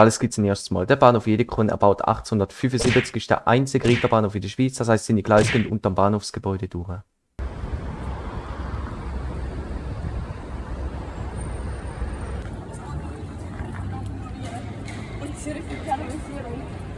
Alles gibt es ein erstes Mal. Der Bahnhof Jedekon erbaut 1875 ist der einzige Reiterbahnhof in der Schweiz, das heißt, seine Gleise gehen unter dem Bahnhofsgebäude durch. Und Zürich gibt.